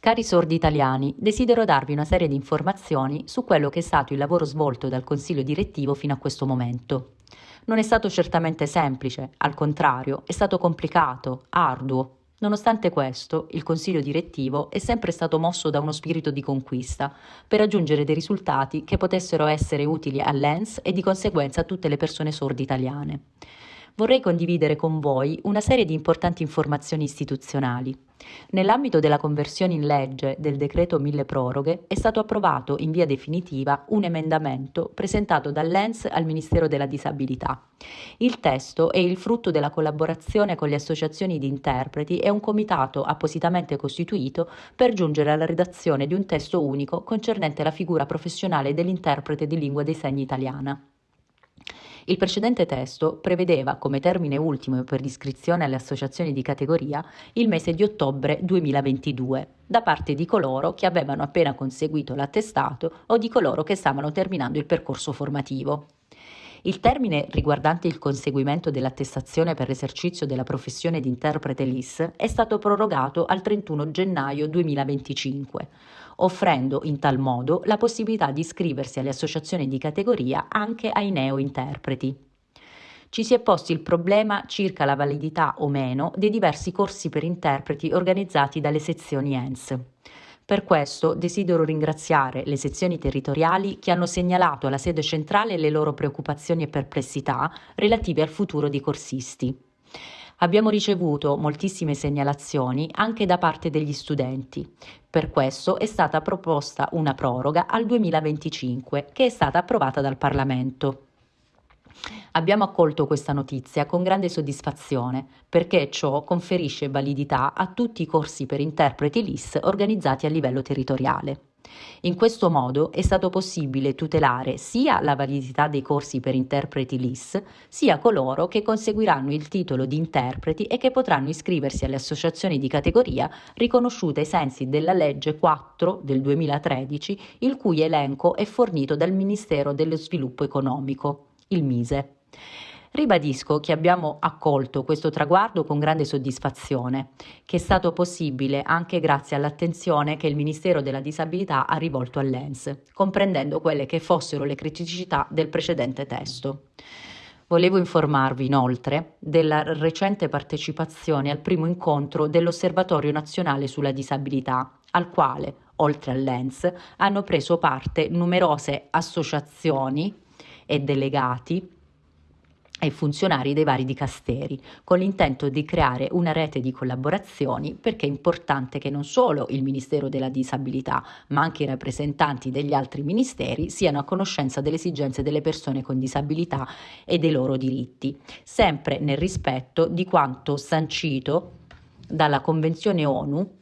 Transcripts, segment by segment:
Cari sordi italiani, desidero darvi una serie di informazioni su quello che è stato il lavoro svolto dal Consiglio direttivo fino a questo momento. Non è stato certamente semplice, al contrario, è stato complicato, arduo. Nonostante questo, il Consiglio direttivo è sempre stato mosso da uno spirito di conquista per raggiungere dei risultati che potessero essere utili all'ENS e di conseguenza a tutte le persone sorde italiane vorrei condividere con voi una serie di importanti informazioni istituzionali. Nell'ambito della conversione in legge del decreto mille proroghe è stato approvato in via definitiva un emendamento presentato dall'ENS al Ministero della Disabilità. Il testo è il frutto della collaborazione con le associazioni di interpreti e un comitato appositamente costituito per giungere alla redazione di un testo unico concernente la figura professionale dell'interprete di lingua dei segni italiana. Il precedente testo prevedeva come termine ultimo per l'iscrizione alle associazioni di categoria il mese di ottobre 2022 da parte di coloro che avevano appena conseguito l'attestato o di coloro che stavano terminando il percorso formativo. Il termine riguardante il conseguimento dell'attestazione per l'esercizio della professione di interprete LIS è stato prorogato al 31 gennaio 2025, offrendo in tal modo la possibilità di iscriversi alle associazioni di categoria anche ai neo-interpreti. Ci si è posti il problema circa la validità o meno dei diversi corsi per interpreti organizzati dalle sezioni ENS. Per questo desidero ringraziare le sezioni territoriali che hanno segnalato alla sede centrale le loro preoccupazioni e perplessità relative al futuro dei corsisti. Abbiamo ricevuto moltissime segnalazioni anche da parte degli studenti. Per questo è stata proposta una proroga al 2025 che è stata approvata dal Parlamento. Abbiamo accolto questa notizia con grande soddisfazione perché ciò conferisce validità a tutti i corsi per interpreti LIS organizzati a livello territoriale. In questo modo è stato possibile tutelare sia la validità dei corsi per interpreti LIS, sia coloro che conseguiranno il titolo di interpreti e che potranno iscriversi alle associazioni di categoria riconosciute ai sensi della legge 4 del 2013, il cui elenco è fornito dal Ministero dello Sviluppo Economico il Mise. Ribadisco che abbiamo accolto questo traguardo con grande soddisfazione, che è stato possibile anche grazie all'attenzione che il Ministero della Disabilità ha rivolto all'ENS, comprendendo quelle che fossero le criticità del precedente testo. Volevo informarvi inoltre della recente partecipazione al primo incontro dell'Osservatorio nazionale sulla disabilità, al quale, oltre all'ENS, hanno preso parte numerose associazioni, e delegati e funzionari dei vari dicasteri, con l'intento di creare una rete di collaborazioni perché è importante che non solo il Ministero della Disabilità, ma anche i rappresentanti degli altri ministeri siano a conoscenza delle esigenze delle persone con disabilità e dei loro diritti, sempre nel rispetto di quanto sancito dalla Convenzione ONU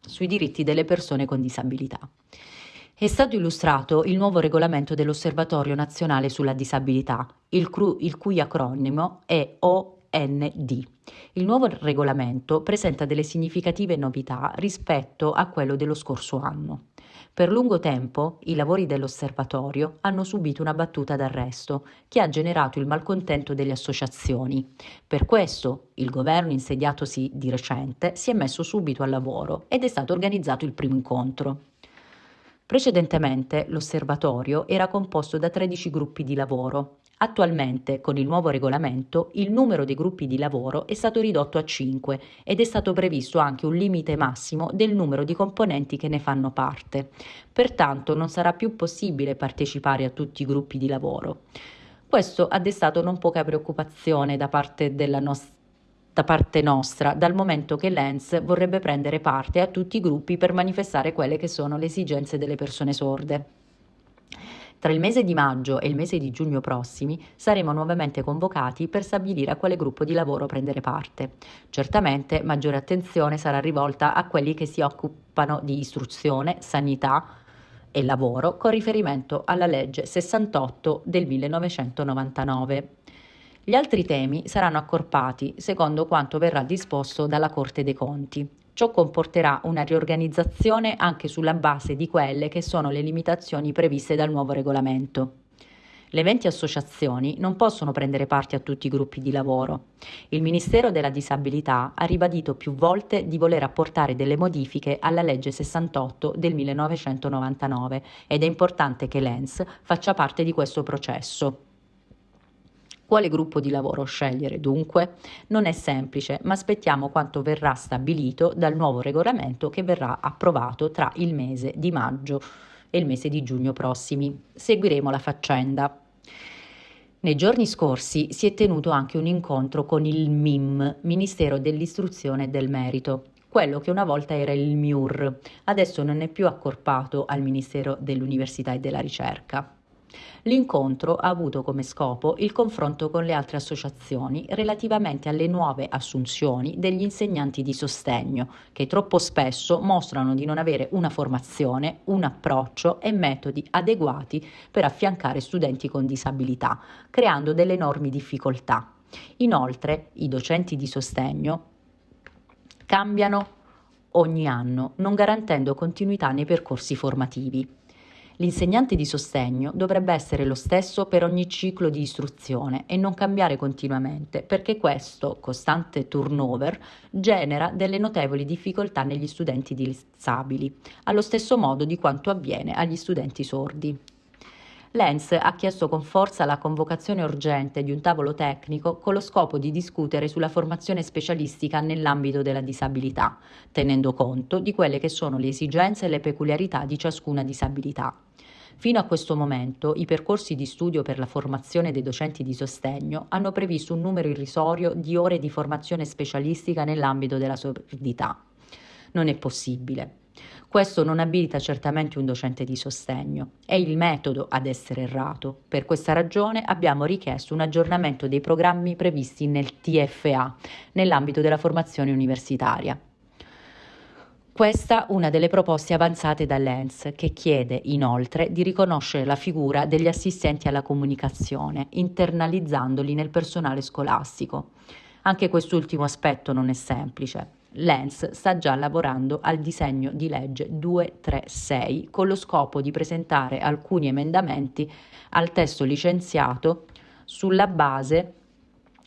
sui diritti delle persone con disabilità. È stato illustrato il nuovo regolamento dell'Osservatorio nazionale sulla disabilità, il, cru- il cui acronimo è OND. Il nuovo regolamento presenta delle significative novità rispetto a quello dello scorso anno. Per lungo tempo i lavori dell'osservatorio hanno subito una battuta d'arresto che ha generato il malcontento delle associazioni. Per questo il governo insediatosi di recente si è messo subito al lavoro ed è stato organizzato il primo incontro. Precedentemente l'osservatorio era composto da 13 gruppi di lavoro. Attualmente, con il nuovo regolamento, il numero dei gruppi di lavoro è stato ridotto a 5 ed è stato previsto anche un limite massimo del numero di componenti che ne fanno parte. Pertanto non sarà più possibile partecipare a tutti i gruppi di lavoro. Questo ha destato non poca preoccupazione da parte della nostra da parte nostra, dal momento che l'ENS vorrebbe prendere parte a tutti i gruppi per manifestare quelle che sono le esigenze delle persone sorde. Tra il mese di maggio e il mese di giugno prossimi saremo nuovamente convocati per stabilire a quale gruppo di lavoro prendere parte. Certamente maggiore attenzione sarà rivolta a quelli che si occupano di istruzione, sanità e lavoro con riferimento alla legge 68 del 1999. Gli altri temi saranno accorpati secondo quanto verrà disposto dalla Corte dei Conti. Ciò comporterà una riorganizzazione anche sulla base di quelle che sono le limitazioni previste dal nuovo regolamento. Le 20 associazioni non possono prendere parte a tutti i gruppi di lavoro. Il Ministero della Disabilità ha ribadito più volte di voler apportare delle modifiche alla legge 68 del 1999 ed è importante che l'ENS faccia parte di questo processo. Quale gruppo di lavoro scegliere dunque? Non è semplice, ma aspettiamo quanto verrà stabilito dal nuovo regolamento che verrà approvato tra il mese di maggio e il mese di giugno prossimi. Seguiremo la faccenda. Nei giorni scorsi si è tenuto anche un incontro con il MIM, Ministero dell'Istruzione e del Merito, quello che una volta era il MIUR, adesso non è più accorpato al Ministero dell'Università e della Ricerca. L'incontro ha avuto come scopo il confronto con le altre associazioni relativamente alle nuove assunzioni degli insegnanti di sostegno, che troppo spesso mostrano di non avere una formazione, un approccio e metodi adeguati per affiancare studenti con disabilità, creando delle enormi difficoltà. Inoltre, i docenti di sostegno cambiano ogni anno, non garantendo continuità nei percorsi formativi. L'insegnante di sostegno dovrebbe essere lo stesso per ogni ciclo di istruzione e non cambiare continuamente, perché questo costante turnover genera delle notevoli difficoltà negli studenti disabili, allo stesso modo di quanto avviene agli studenti sordi. Lenz ha chiesto con forza la convocazione urgente di un tavolo tecnico con lo scopo di discutere sulla formazione specialistica nell'ambito della disabilità, tenendo conto di quelle che sono le esigenze e le peculiarità di ciascuna disabilità. Fino a questo momento i percorsi di studio per la formazione dei docenti di sostegno hanno previsto un numero irrisorio di ore di formazione specialistica nell'ambito della sordità. Non è possibile. Questo non abilita certamente un docente di sostegno, è il metodo ad essere errato. Per questa ragione abbiamo richiesto un aggiornamento dei programmi previsti nel TFA, nell'ambito della formazione universitaria. Questa una delle proposte avanzate dall'ENS, che chiede inoltre di riconoscere la figura degli assistenti alla comunicazione, internalizzandoli nel personale scolastico. Anche quest'ultimo aspetto non è semplice. L'ENS sta già lavorando al disegno di legge 236 con lo scopo di presentare alcuni emendamenti al testo licenziato sulla base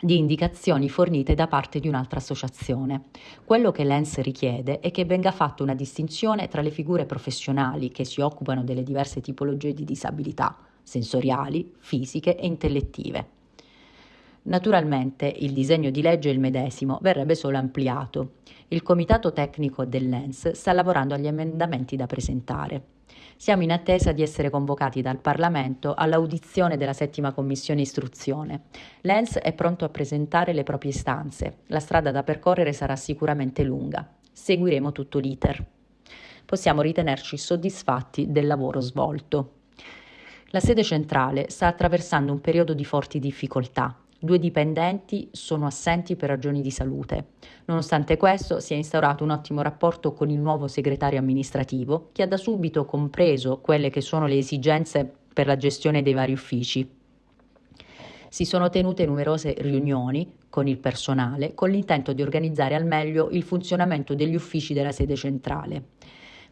di indicazioni fornite da parte di un'altra associazione. Quello che l'ENS richiede è che venga fatta una distinzione tra le figure professionali che si occupano delle diverse tipologie di disabilità, sensoriali, fisiche e intellettive. Naturalmente il disegno di legge è il medesimo, verrebbe solo ampliato. Il comitato tecnico dell'ENS sta lavorando agli emendamenti da presentare. Siamo in attesa di essere convocati dal Parlamento all'audizione della settima commissione istruzione. L'ENS è pronto a presentare le proprie istanze. La strada da percorrere sarà sicuramente lunga. Seguiremo tutto l'iter. Possiamo ritenerci soddisfatti del lavoro svolto. La sede centrale sta attraversando un periodo di forti difficoltà Due dipendenti sono assenti per ragioni di salute. Nonostante questo, si è instaurato un ottimo rapporto con il nuovo segretario amministrativo, che ha da subito compreso quelle che sono le esigenze per la gestione dei vari uffici. Si sono tenute numerose riunioni con il personale con l'intento di organizzare al meglio il funzionamento degli uffici della sede centrale.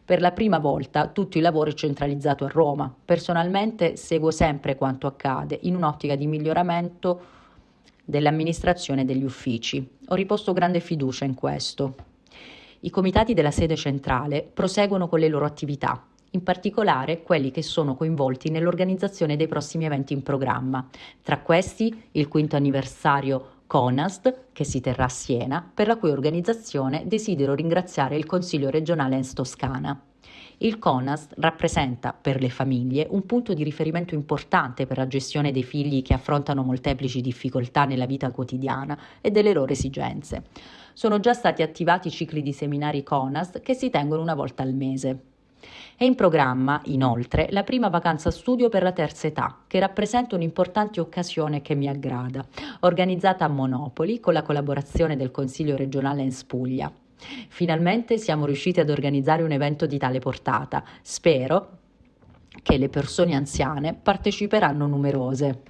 Per la prima volta tutto il lavoro è centralizzato a Roma. Personalmente seguo sempre quanto accade in un'ottica di miglioramento dell'amministrazione degli uffici. Ho riposto grande fiducia in questo. I comitati della sede centrale proseguono con le loro attività, in particolare quelli che sono coinvolti nell'organizzazione dei prossimi eventi in programma. Tra questi il quinto anniversario CONAST, che si terrà a Siena, per la cui organizzazione desidero ringraziare il Consiglio regionale Ens Toscana. Il CONAS rappresenta per le famiglie un punto di riferimento importante per la gestione dei figli che affrontano molteplici difficoltà nella vita quotidiana e delle loro esigenze. Sono già stati attivati cicli di seminari CONAS che si tengono una volta al mese. È in programma, inoltre, la prima vacanza studio per la terza età, che rappresenta un'importante occasione che mi aggrada, organizzata a Monopoli con la collaborazione del Consiglio regionale in Spuglia. Finalmente siamo riusciti ad organizzare un evento di tale portata. Spero che le persone anziane parteciperanno numerose.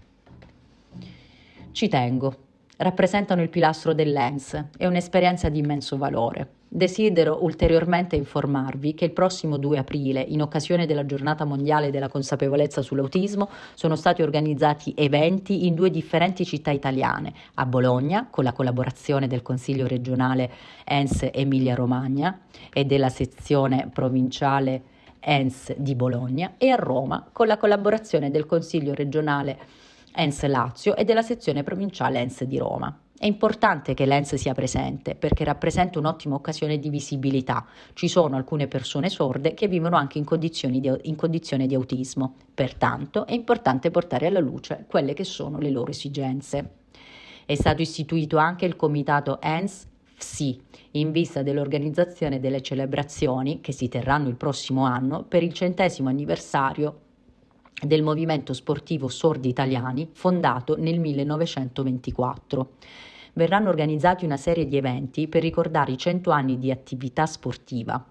Ci tengo. Rappresentano il pilastro dell'ENS e un'esperienza di immenso valore. Desidero ulteriormente informarvi che il prossimo 2 aprile, in occasione della giornata mondiale della consapevolezza sull'autismo, sono stati organizzati eventi in due differenti città italiane, a Bologna, con la collaborazione del Consiglio regionale ENS Emilia-Romagna e della sezione provinciale ENS di Bologna, e a Roma, con la collaborazione del Consiglio regionale ENS Lazio e della sezione provinciale ENS di Roma. È importante che l'ENS sia presente perché rappresenta un'ottima occasione di visibilità. Ci sono alcune persone sorde che vivono anche in di, in condizione di autismo, pertanto è importante portare alla luce quelle che sono le loro esigenze. È stato istituito anche il comitato ENS FSI in vista dell'organizzazione delle celebrazioni che si terranno il prossimo anno per il centesimo anniversario del movimento sportivo Sordi Italiani fondato nel 1924. Verranno organizzati una serie di eventi per ricordare i 100 anni di attività sportiva.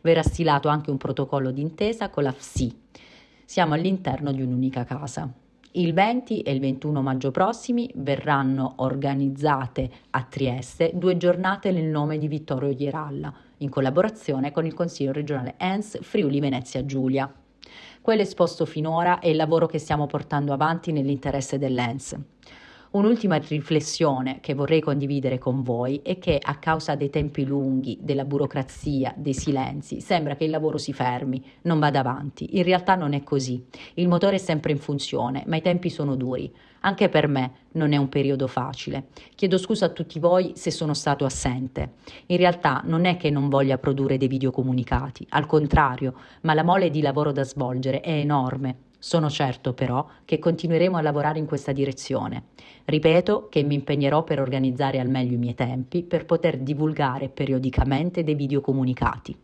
Verrà stilato anche un protocollo d'intesa con la FSI. Siamo all'interno di un'unica casa. Il 20 e il 21 maggio prossimi verranno organizzate a Trieste due giornate nel nome di Vittorio Ghieralla, in collaborazione con il Consiglio regionale ENS Friuli Venezia Giulia. Quello esposto finora è il lavoro che stiamo portando avanti nell'interesse dell'ENS. Un'ultima riflessione che vorrei condividere con voi è che a causa dei tempi lunghi, della burocrazia, dei silenzi, sembra che il lavoro si fermi, non vada avanti. In realtà non è così. Il motore è sempre in funzione, ma i tempi sono duri. Anche per me non è un periodo facile. Chiedo scusa a tutti voi se sono stato assente. In realtà non è che non voglia produrre dei video comunicati, al contrario, ma la mole di lavoro da svolgere è enorme. Sono certo però che continueremo a lavorare in questa direzione. Ripeto che mi impegnerò per organizzare al meglio i miei tempi per poter divulgare periodicamente dei video comunicati.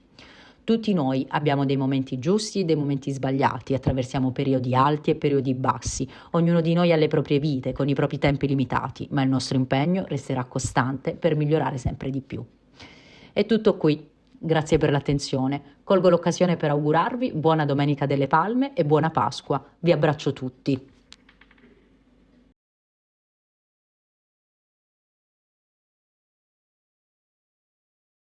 Tutti noi abbiamo dei momenti giusti e dei momenti sbagliati, attraversiamo periodi alti e periodi bassi, ognuno di noi ha le proprie vite, con i propri tempi limitati, ma il nostro impegno resterà costante per migliorare sempre di più. È tutto qui, grazie per l'attenzione. Colgo l'occasione per augurarvi buona Domenica delle Palme e buona Pasqua. Vi abbraccio tutti.